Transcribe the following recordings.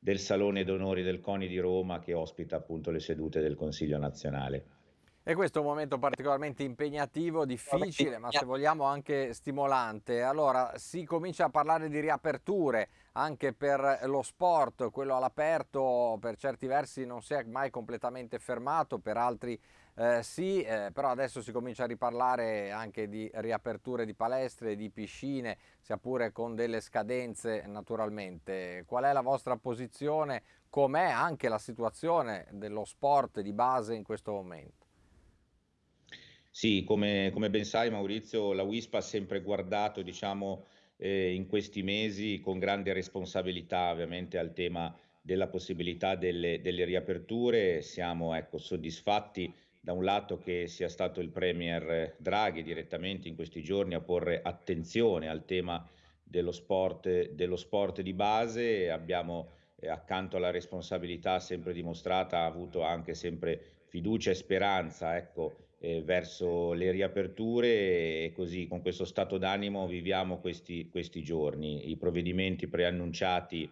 del Salone d'Onori del CONI di Roma che ospita appunto le sedute del Consiglio nazionale. E questo è un momento particolarmente impegnativo, difficile, ma se vogliamo anche stimolante. Allora, si comincia a parlare di riaperture anche per lo sport, quello all'aperto per certi versi non si è mai completamente fermato, per altri eh, sì, eh, però adesso si comincia a riparlare anche di riaperture di palestre, di piscine, sia pure con delle scadenze naturalmente. Qual è la vostra posizione? Com'è anche la situazione dello sport di base in questo momento? Sì, come, come ben sai Maurizio, la WISP ha sempre guardato diciamo, eh, in questi mesi con grande responsabilità ovviamente al tema della possibilità delle, delle riaperture. Siamo ecco, soddisfatti da un lato che sia stato il Premier Draghi direttamente in questi giorni a porre attenzione al tema dello sport, dello sport di base, abbiamo eh, accanto alla responsabilità sempre dimostrata, avuto anche sempre fiducia e speranza ecco, eh, verso le riaperture e così con questo stato d'animo viviamo questi, questi giorni. I provvedimenti preannunciati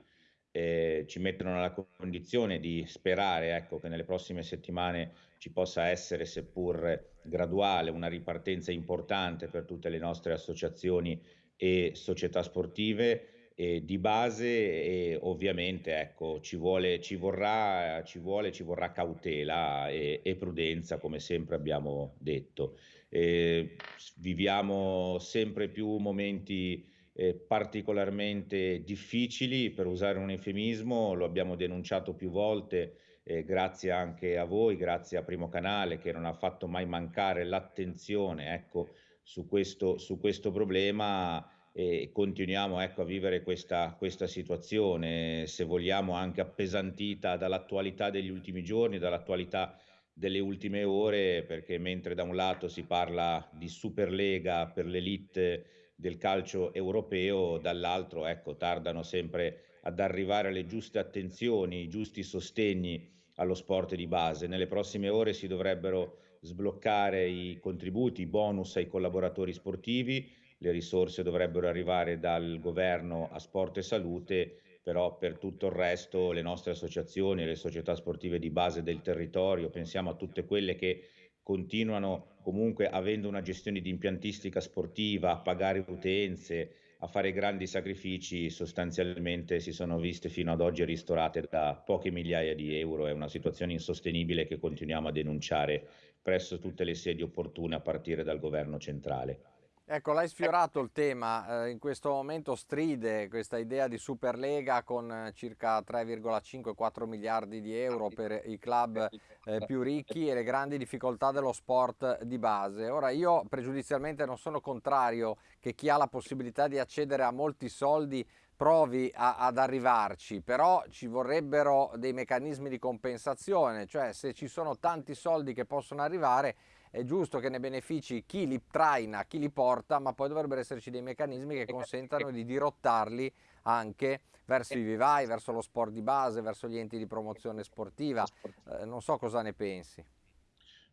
eh, ci mettono nella condizione di sperare ecco, che nelle prossime settimane ci possa essere, seppur graduale, una ripartenza importante per tutte le nostre associazioni e società sportive eh, di base e ovviamente ecco, ci, vuole, ci, vorrà, ci, vuole, ci vorrà cautela e, e, prudenza come sempre abbiamo detto. Eh, viviamo sempre più momenti eh, particolarmente difficili, per usare un eufemismo, lo abbiamo denunciato più volte, eh, grazie anche a voi, grazie a Primo Canale che non ha fatto mai mancare l'attenzione ecco, su, questo, su questo problema e continuiamo ecco, a vivere questa, questa situazione, se vogliamo anche appesantita dall'attualità degli ultimi giorni, dall'attualità delle ultime ore, perché mentre da un lato si parla di Superlega per l'elite del calcio europeo, dall'altro ecco, tardano sempre ad arrivare le giuste attenzioni, i giusti sostegni allo sport di base. Nelle prossime ore si dovrebbero sbloccare i contributi, i bonus ai collaboratori sportivi, le risorse dovrebbero arrivare dal governo a sport e salute, però per tutto il resto le nostre associazioni, le società sportive di base del territorio, pensiamo a tutte quelle che continuano comunque avendo una gestione di impiantistica sportiva, a pagare utenze, a fare grandi sacrifici, sostanzialmente si sono viste fino ad oggi ristorate da poche migliaia di euro. È una situazione insostenibile che continuiamo a denunciare presso tutte le sedi opportune a partire dal governo centrale. Ecco, l'hai sfiorato il tema, eh, in questo momento stride questa idea di Superlega con eh, circa 3,5-4 miliardi di euro per i club eh, più ricchi e le grandi difficoltà dello sport di base. Ora io pregiudizialmente non sono contrario che chi ha la possibilità di accedere a molti soldi provi a, ad arrivarci, però ci vorrebbero dei meccanismi di compensazione, cioè se ci sono tanti soldi che possono arrivare è giusto che ne benefici chi li traina, chi li porta, ma poi dovrebbero esserci dei meccanismi che consentano di dirottarli anche verso i vivai, verso lo sport di base, verso gli enti di promozione sportiva. Eh, non so cosa ne pensi.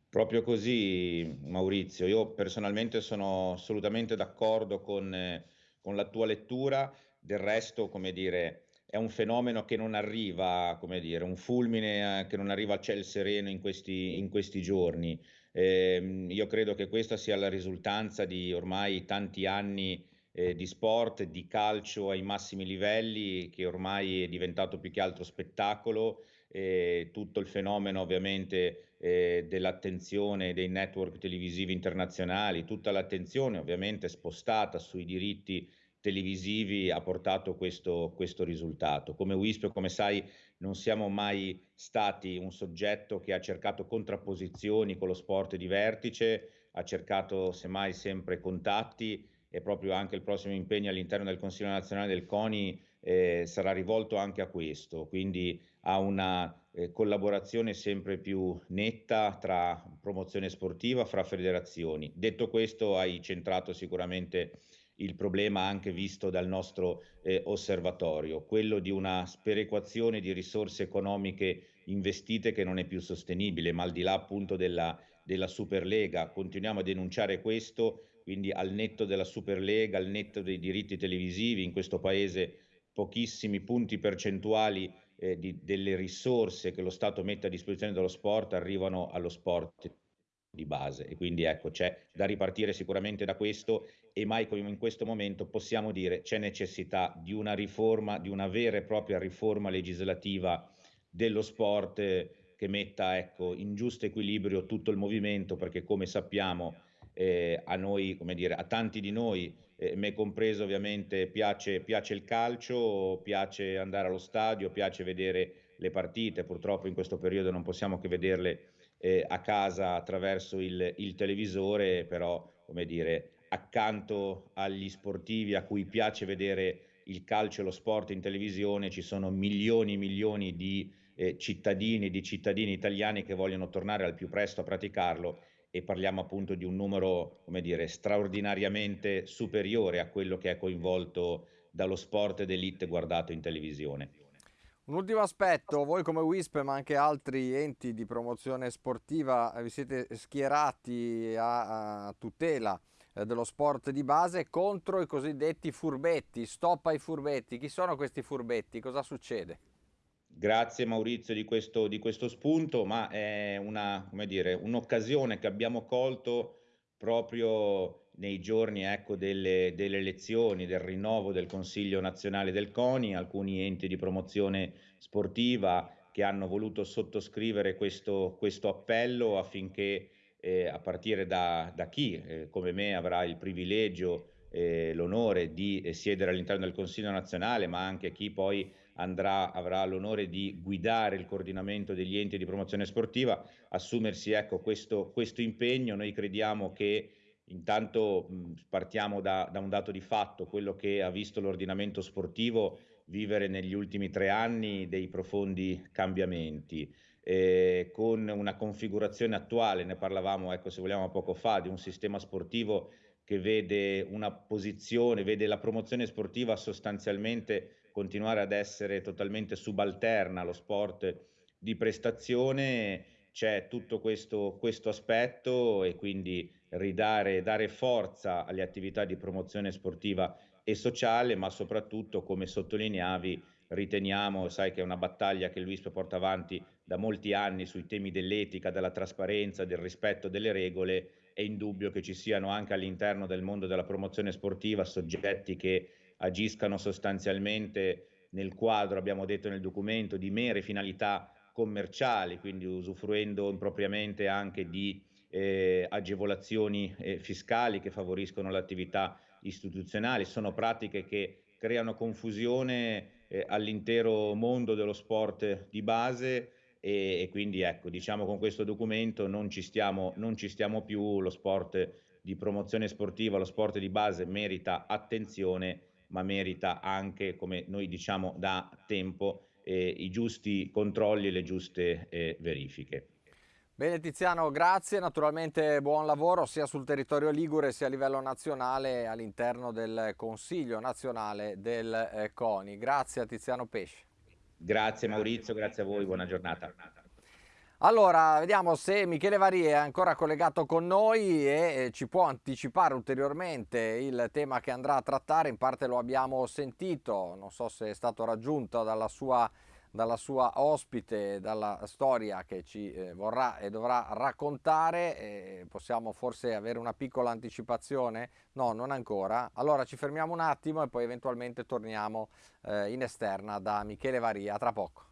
Proprio così Maurizio, io personalmente sono assolutamente d'accordo con, eh, con la tua lettura, del resto come dire è un fenomeno che non arriva, come dire, un fulmine eh, che non arriva a ciel sereno in questi, in questi giorni. Eh, io credo che questa sia la risultanza di ormai tanti anni eh, di sport, di calcio ai massimi livelli, che ormai è diventato più che altro spettacolo. Eh, tutto il fenomeno ovviamente eh, dell'attenzione dei network televisivi internazionali, tutta l'attenzione ovviamente spostata sui diritti televisivi ha portato questo, questo risultato. Come WISP, come sai, non siamo mai stati un soggetto che ha cercato contrapposizioni con lo sport di vertice, ha cercato semmai sempre contatti e proprio anche il prossimo impegno all'interno del Consiglio nazionale del CONI eh, sarà rivolto anche a questo, quindi a una eh, collaborazione sempre più netta tra promozione sportiva, fra federazioni. Detto questo, hai centrato sicuramente il problema anche visto dal nostro eh, osservatorio, quello di una sperequazione di risorse economiche investite che non è più sostenibile, ma al di là appunto della, della Superlega. Continuiamo a denunciare questo, quindi al netto della Superlega, al netto dei diritti televisivi in questo paese pochissimi punti percentuali eh, di, delle risorse che lo Stato mette a disposizione dello sport arrivano allo sport di base. E quindi ecco c'è da ripartire sicuramente da questo e mai come in questo momento possiamo dire c'è necessità di una riforma, di una vera e propria riforma legislativa dello sport che metta ecco, in giusto equilibrio tutto il movimento perché come sappiamo eh, a noi, come dire, a tanti di noi, eh, me compreso ovviamente, piace, piace il calcio, piace andare allo stadio, piace vedere le partite, purtroppo in questo periodo non possiamo che vederle eh, a casa attraverso il, il, televisore, però come dire, accanto agli sportivi a cui piace vedere il calcio e lo sport in televisione ci sono milioni e milioni di eh, cittadini, di cittadini italiani che vogliono tornare al più presto a praticarlo e parliamo appunto di un numero, come dire, straordinariamente superiore a quello che è coinvolto dallo sport d'elite guardato in televisione. Un ultimo aspetto, voi come WISP ma anche altri enti di promozione sportiva eh, vi siete schierati a, tutela eh, dello sport di base contro i cosiddetti furbetti, stop ai furbetti. Chi sono questi furbetti? Cosa succede? Grazie Maurizio di questo, di questo spunto, ma è una, dire, un'occasione che abbiamo colto proprio nei giorni ecco, delle, delle, elezioni, del rinnovo del Consiglio nazionale del CONI, alcuni enti di promozione sportiva che hanno voluto sottoscrivere questo, questo appello affinché eh, a partire da, da chi eh, come me avrà il privilegio e l'onore di eh, siedere all'interno del Consiglio nazionale, ma anche chi poi andrà, avrà l'onore di guidare il coordinamento degli enti di promozione sportiva, assumersi ecco, questo, questo impegno. Noi crediamo che intanto mh, partiamo da, da un dato di fatto, quello che ha visto l'ordinamento sportivo vivere negli ultimi tre anni dei profondi cambiamenti. Eh, con una configurazione attuale, ne parlavamo ecco, se vogliamo poco fa, di un sistema sportivo che vede una posizione, vede la promozione sportiva sostanzialmente continuare ad essere totalmente subalterna allo sport di prestazione, c'è tutto questo, questo aspetto e quindi ridare, dare forza alle attività di promozione sportiva e sociale, ma soprattutto, come sottolineavi, riteniamo, sai che è una battaglia che Luis porta avanti da molti anni sui temi dell'etica, della trasparenza, del rispetto delle regole, è indubbio che ci siano anche all'interno del mondo della promozione sportiva soggetti che agiscano sostanzialmente nel quadro, abbiamo detto nel documento, di mere finalità commerciali, quindi usufruendo impropriamente anche di eh, agevolazioni eh, fiscali che favoriscono l'attività istituzionale. Sono pratiche che creano confusione eh, all'intero mondo dello sport di base e, e, quindi ecco, diciamo con questo documento non ci, stiamo, non ci stiamo più, lo sport di promozione sportiva, lo sport di base merita attenzione ma merita anche, come noi diciamo da tempo, eh, i giusti controlli e le giuste eh, verifiche. Bene Tiziano, grazie, naturalmente buon lavoro sia sul territorio Ligure sia a livello nazionale all'interno del Consiglio nazionale del eh, CONI. Grazie a Tiziano Pesce. Grazie Maurizio, grazie a voi, buona giornata. Allora, vediamo se Michele Vari è ancora collegato con noi e ci può anticipare ulteriormente il tema che andrà a trattare, in parte lo abbiamo sentito, non so se è stato raggiunto dalla sua, dalla sua ospite, dalla storia che ci eh, vorrà e dovrà raccontare, eh, possiamo forse avere una piccola anticipazione? No, non ancora. Allora ci fermiamo un attimo e poi eventualmente torniamo eh, in esterna da Michele Varia, tra poco.